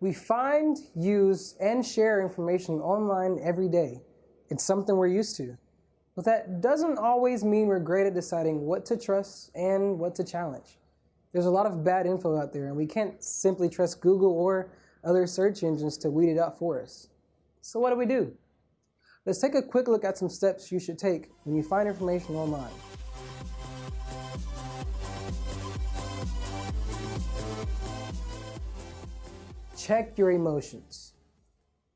We find, use, and share information online every day. It's something we're used to. But that doesn't always mean we're great at deciding what to trust and what to challenge. There's a lot of bad info out there, and we can't simply trust Google or other search engines to weed it out for us. So what do we do? Let's take a quick look at some steps you should take when you find information online. Check your emotions.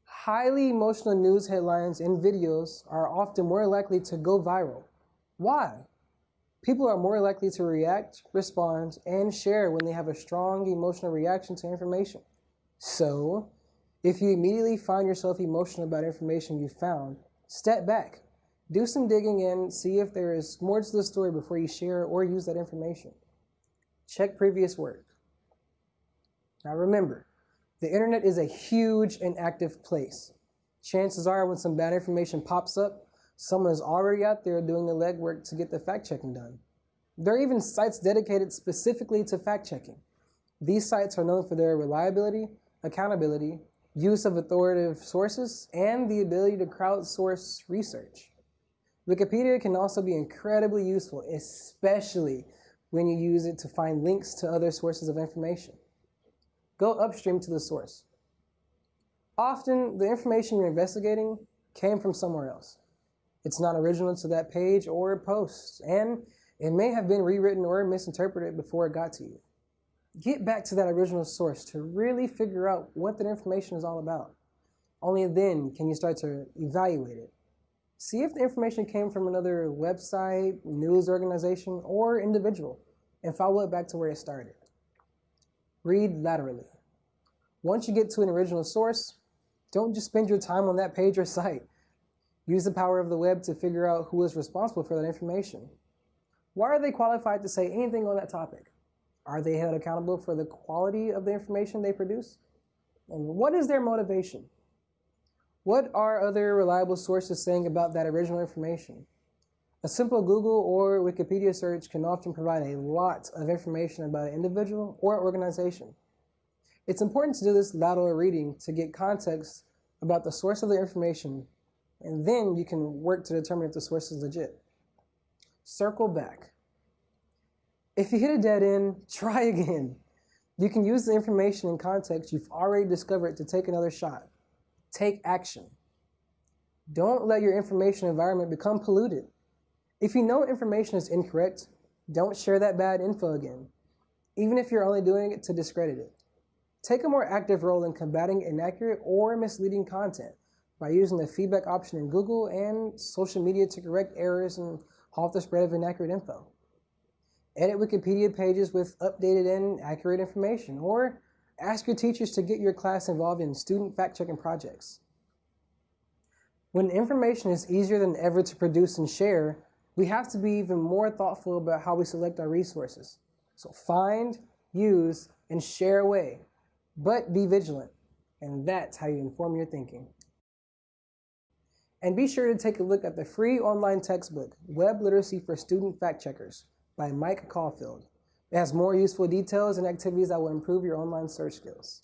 Highly emotional news headlines and videos are often more likely to go viral. Why? People are more likely to react, respond, and share when they have a strong emotional reaction to information. So, if you immediately find yourself emotional about information you found, step back, do some digging and see if there is more to the story before you share or use that information. Check previous work. Now remember, the internet is a huge and active place. Chances are when some bad information pops up, someone is already out there doing the legwork to get the fact checking done. There are even sites dedicated specifically to fact checking. These sites are known for their reliability, accountability, use of authoritative sources, and the ability to crowdsource research. Wikipedia can also be incredibly useful, especially when you use it to find links to other sources of information go upstream to the source. Often, the information you're investigating came from somewhere else. It's not original to that page or post, and it may have been rewritten or misinterpreted before it got to you. Get back to that original source to really figure out what that information is all about. Only then can you start to evaluate it. See if the information came from another website, news organization, or individual, and follow it back to where it started. Read laterally. Once you get to an original source, don't just spend your time on that page or site. Use the power of the web to figure out who is responsible for that information. Why are they qualified to say anything on that topic? Are they held accountable for the quality of the information they produce? And what is their motivation? What are other reliable sources saying about that original information? A simple Google or Wikipedia search can often provide a lot of information about an individual or organization. It's important to do this lateral reading to get context about the source of the information, and then you can work to determine if the source is legit. Circle back. If you hit a dead end, try again. You can use the information and context you've already discovered to take another shot. Take action. Don't let your information environment become polluted. If you know information is incorrect, don't share that bad info again, even if you're only doing it to discredit it. Take a more active role in combating inaccurate or misleading content by using the feedback option in Google and social media to correct errors and halt the spread of inaccurate info. Edit Wikipedia pages with updated and accurate information, or ask your teachers to get your class involved in student fact-checking projects. When information is easier than ever to produce and share, we have to be even more thoughtful about how we select our resources. So find, use, and share away, but be vigilant. And that's how you inform your thinking. And be sure to take a look at the free online textbook, Web Literacy for Student Fact Checkers by Mike Caulfield. It has more useful details and activities that will improve your online search skills.